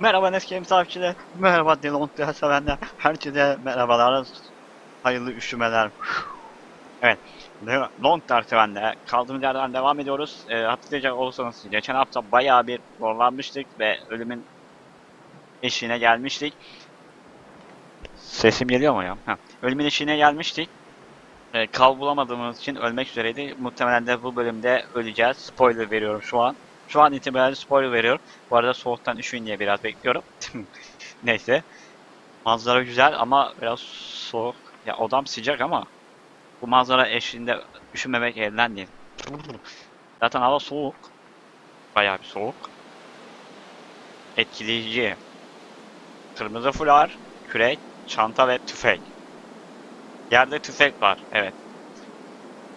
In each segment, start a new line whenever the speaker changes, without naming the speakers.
Merhaba Neskem takipçiler. Merhaba Delon sevenler. Herkese merhabalar. Hayırlı üşümeler. Evet. Long sevenler. Kaldığımız yerden devam ediyoruz. E, hatırlayacak olursanız geçen hafta bayağı bir zorlanmıştık ve ölümün eşiğine gelmiştik. Sesim geliyor mu ya? Ha. Ölümün eşiğine gelmiştik. E, kal bulamadığımız için ölmek üzereydi. Muhtemelen de bu bölümde öleceğiz. Spoiler veriyorum şu an. Şu an itibariyle spoiler veriyorum. Bu arada soğuktan üşüyün diye biraz bekliyorum. Neyse. Manzara güzel ama biraz soğuk. Ya odam sıcak ama bu manzara eşliğinde üşümemek elden değil. Zaten hava soğuk. Bayağı bir soğuk. Etkileyici. Kırmızı fular, kürek, çanta ve tüfek. Yerde tüfek var. Evet.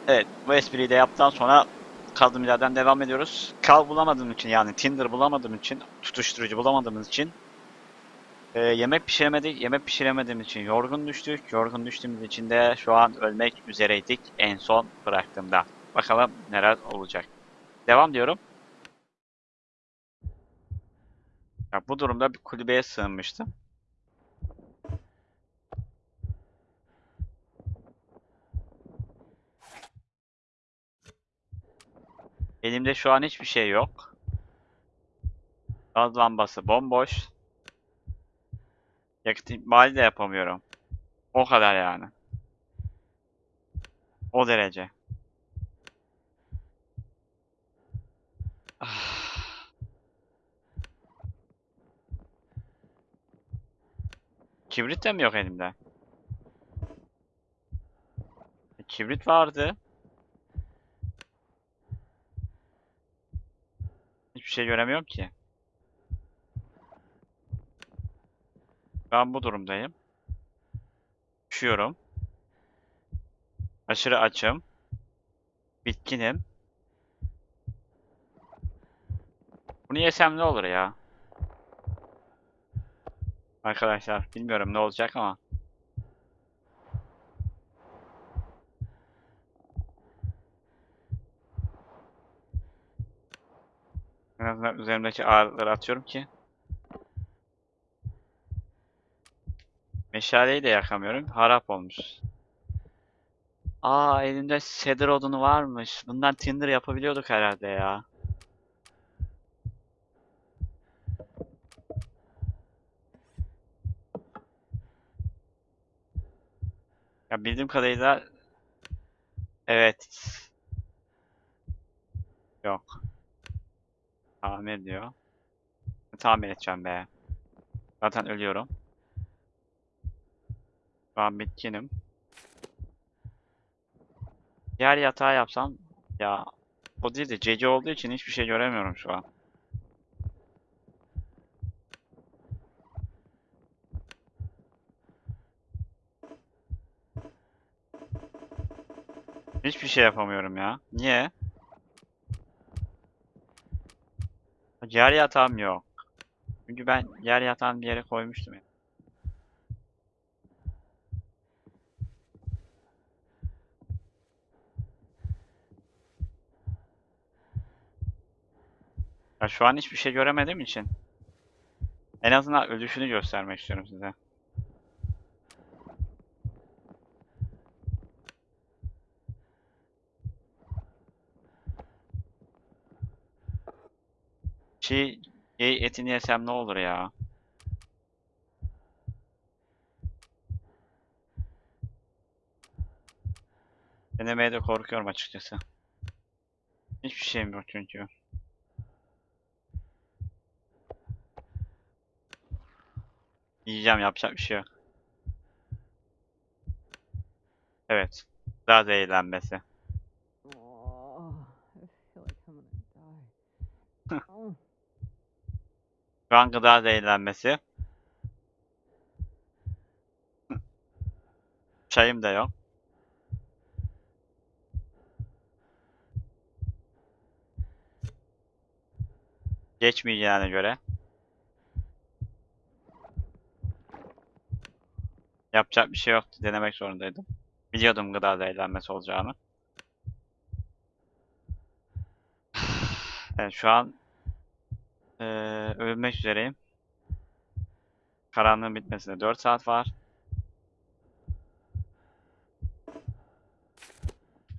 Evet. Bu espriyi de yaptıktan sonra kaldığımız yerden devam ediyoruz. Kal bulamadığım için yani Tinder bulamadığım için, tutuşturucu bulamadığımız için e, yemek pişiremedik. Yemek pişiremediğimiz için yorgun düştük. Yorgun düştüğümüz için de şu an ölmek üzereydik en son bıraktığımda. Bakalım neler olacak. Devam diyorum. Ya bu durumda bir kulübeye sığınmıştım. Elimde şu an hiçbir şey yok. Gaz lambası bomboş. Yakıt ikmali de yapamıyorum. O kadar yani. O derece. Ah. Kibrit de mi yok elimde? E, Kibrit vardı. Hiçbir şey göremiyorum ki. Ben bu durumdayım. Üşüyorum. Aşırı açım. Bitkinim. Bunu yesem ne olur ya? Arkadaşlar bilmiyorum ne olacak ama. En azından üzerimdeki ağırlıkları atıyorum ki. Meşaleyi de yakamıyorum. Harap olmuş. Aa elimde cedar odunu varmış. Bundan tinder yapabiliyorduk herhalde ya. Ya bildiğim kadarıyla evet. Yok. Tamir diyor. Tamir edeceğim be. Zaten ölüyorum. An bitkinim. Yer yatağı yapsam ya o değil de gece olduğu için hiçbir şey göremiyorum şu an. Hiçbir şey yapamıyorum ya. Niye? Yer yatağım yok. Çünkü ben yer yatağını bir yere koymuştum ya. Ya şu an hiçbir şey göremediğim için en azından ölüşünü göstermek istiyorum size. Çiğ gey etini yesem ne olur ya? Denemeye de korkuyorum açıkçası. Hiçbir şeyim yok çünkü. Yiyeceğim yapacak bir şey yok. Evet. Daha zehirlenmesi. Şu an gıda zehirlenmesi. Çayım da yok. Geçmeyeceğine göre. Yapacak bir şey yoktu. Denemek zorundaydım. Biliyordum gıda zehirlenmesi olacağını. Evet şu an eee ölmek üzereyim. Karanlığın bitmesine 4 saat var.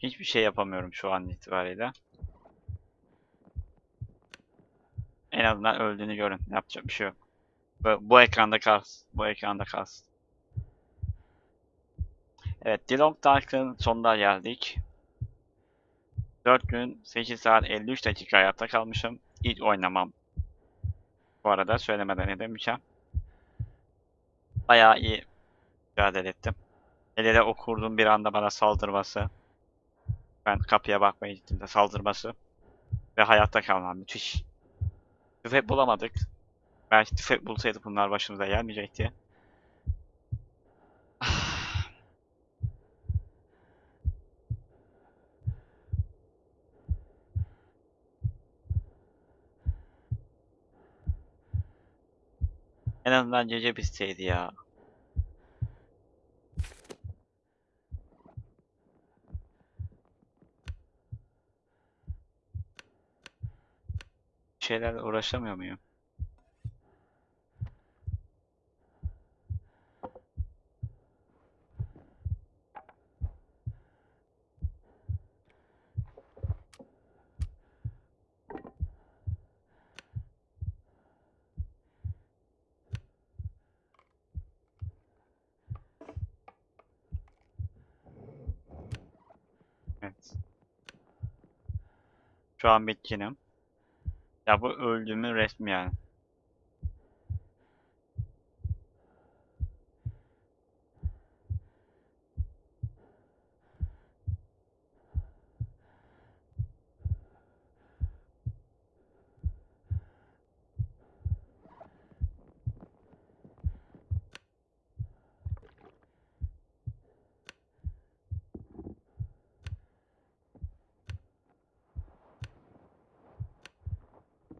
Hiçbir şey yapamıyorum şu an itibariyle. En azından öldüğünü görün. Yapacak bir şey yok. Bu, bu ekranda kalsın. Bu ekranda kalsın. Evet, Dilong Dark'ın sonuna geldik. 4 gün 8 saat 53 dakika hayatta kalmışım. İlk oynamam. Bu arada söylemeden edemeyeceğim. Bayağı iyi mücadele ettim. Hele de o kurdun bir anda bana saldırması. Ben kapıya bakmaya gittiğimde saldırması. Ve hayatta kalmam müthiş. Tüfek bulamadık. Belki tüfek bulsaydık bunlar başımıza gelmeyecekti. En azından gece bitseydi ya. Şeylerle uğraşamıyor muyum? Evet. Şu an bitkinim. Ya bu öldüğümün resmi yani.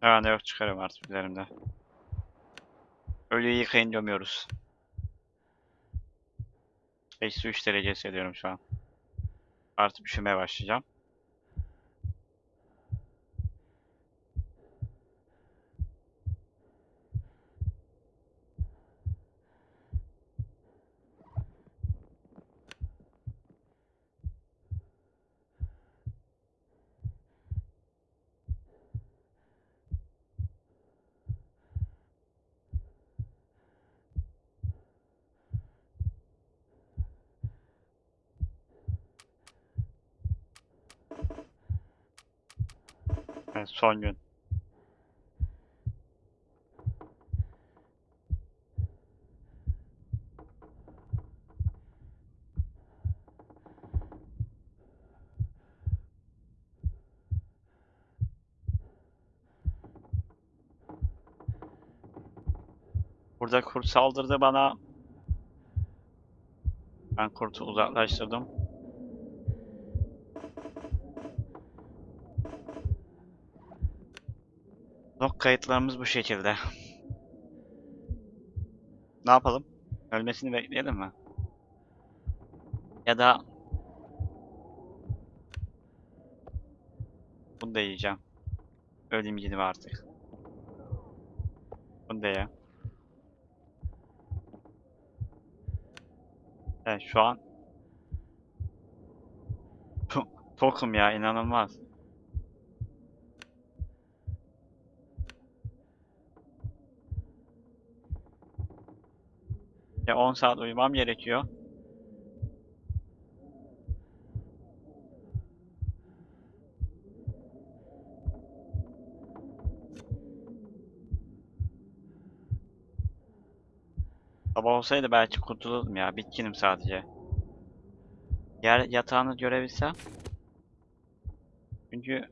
Herhalde yok çıkarım artık üzerimde. Ölüyü yıkayın gömüyoruz. Eksi 3 derece hissediyorum şu an. Artık üşümeye başlayacağım. Evet, son gün. Burada kurt saldırdı bana. Ben kurtu uzaklaştırdım. Log kayıtlarımız bu şekilde. Ne yapalım? Ölmesini bekleyelim mi? Ya da bunu da yiyeceğim. Öleyim gideyim artık. Bunu da ye. Evet şu an tokum ya inanılmaz. 10 saat uyumam gerekiyor. Sabah olsaydı belki kurtulurdum ya. Bitkinim sadece. Yer yatağını görebilsem. Çünkü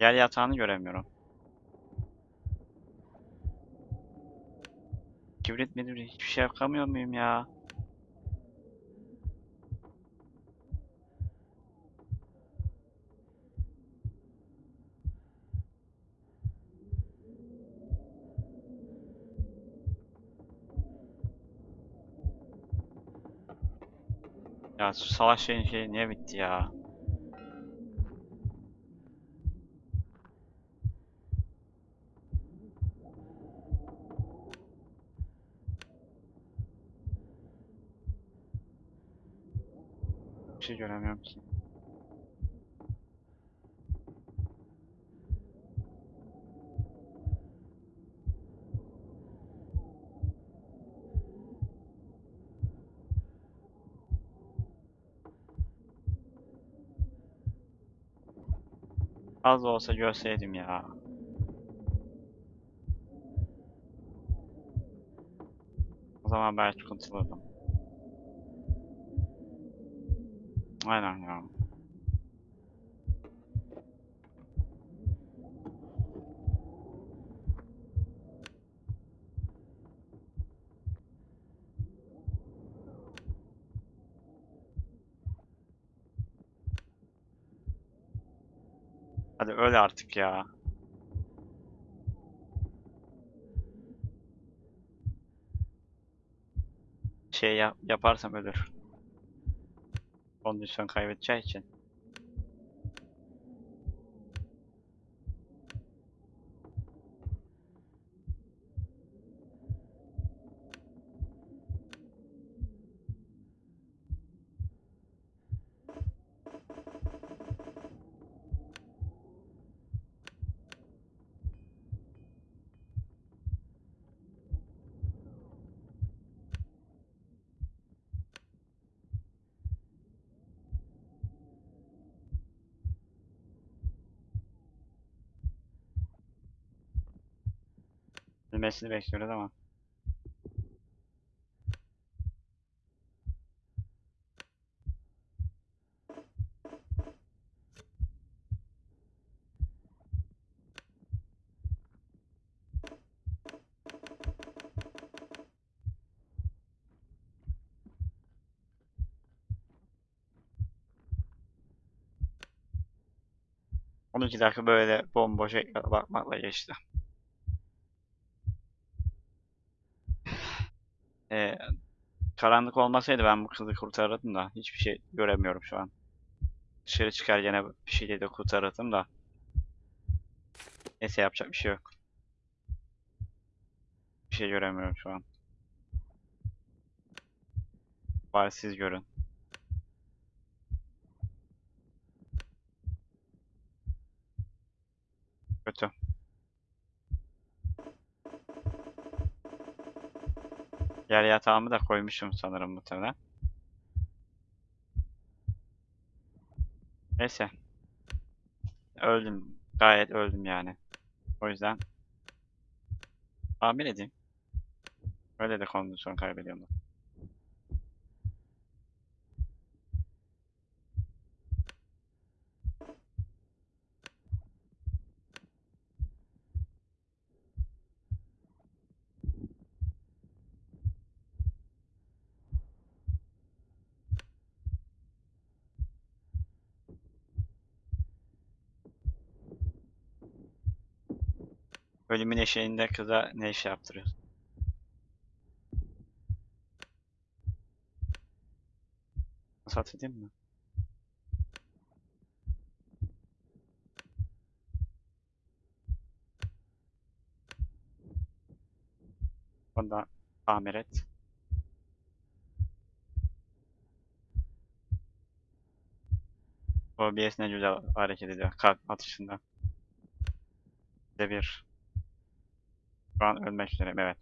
yer yatağını göremiyorum. Kibrit midir hiçbir şey yakamıyor muyum ya? Ya şu savaş şeyin şey niye bitti ya? Şey göremiyorum ki. Az olsa görseydim ya. O zaman belki kurtulurdum. Aynen ya. Hadi öl artık ya. Şey yap yaparsam ölür. Kondisyon kaybedeceği için. Bilmesini bekliyoruz ama. On iki dakika böyle bomboş bakmakla geçti. Ee, karanlık olmasaydı ben bu kızı kurtarırdım da hiçbir şey göremiyorum şu an. Dışarı çıkar gene bir şeyle de kurtarırdım da. Neyse yapacak bir şey yok. Bir şey göremiyorum şu an. Bari siz görün. Kötü. Yer yatağımı da koymuşum sanırım muhtemelen. Neyse. Öldüm. Gayet öldüm yani. O yüzden tahmin edeyim. Öyle de kondisyon kaybediyorum. Ölümün eşeğinde kıza ne iş yaptırıyorsun? Sat edeyim mi? Onu da tamir et. OBS ne güzel hareket ediyor kalp atışında. Bir de bir. Şu an ölmek üzereyim evet.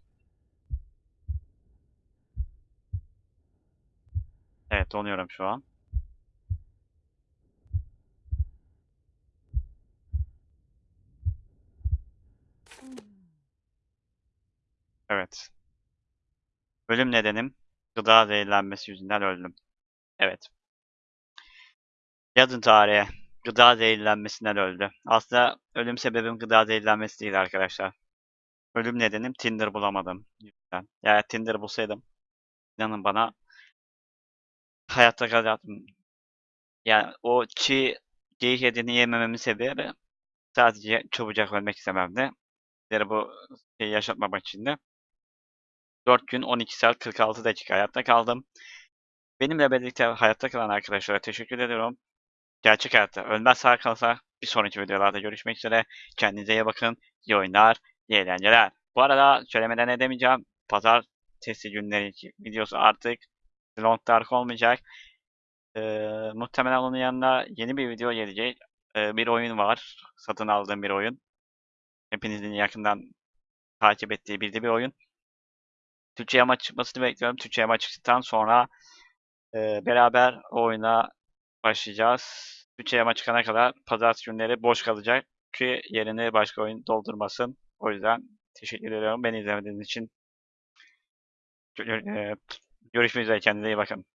Evet donuyorum şu an. Evet. Ölüm nedenim gıda zehirlenmesi yüzünden öldüm. Evet. Yazın tarihe. Gıda zehirlenmesinden öldü. Aslında ölüm sebebim gıda zehirlenmesi değil arkadaşlar. Ölüm nedenim Tinder bulamadım. Yani Tinder bulsaydım inanın bana hayatta kalacaktım. Yani o çiğ geyik etini yemememin sebebi sadece çabucak ölmek istememdi. Yani bu şeyi yaşatmamak için de 4 gün 12 saat 46 dakika hayatta kaldım. Benimle birlikte hayatta kalan arkadaşlara teşekkür ediyorum. Gerçek hayatta ölmez sağ kalsa bir sonraki videolarda görüşmek üzere. Kendinize iyi bakın. İyi oyunlar, iyi eğlenceler. Bu arada söylemeden edemeyeceğim. Pazartesi günleri videosu artık Long Dark olmayacak. Ee, muhtemelen onun yanına yeni bir video gelecek. Ee, bir oyun var. Satın aldığım bir oyun. Hepinizin yakından takip ettiği bildiği bir oyun. Türkçe yama çıkmasını bekliyorum. Türkçe yama çıktıktan sonra e, beraber o oyuna başlayacağız. Türkçe yama çıkana kadar pazartesi günleri boş kalacak ki yerini başka oyun doldurmasın. O yüzden teşekkür ediyorum beni izlemediğiniz için. Gö- Görüşmek üzere kendinize iyi bakın.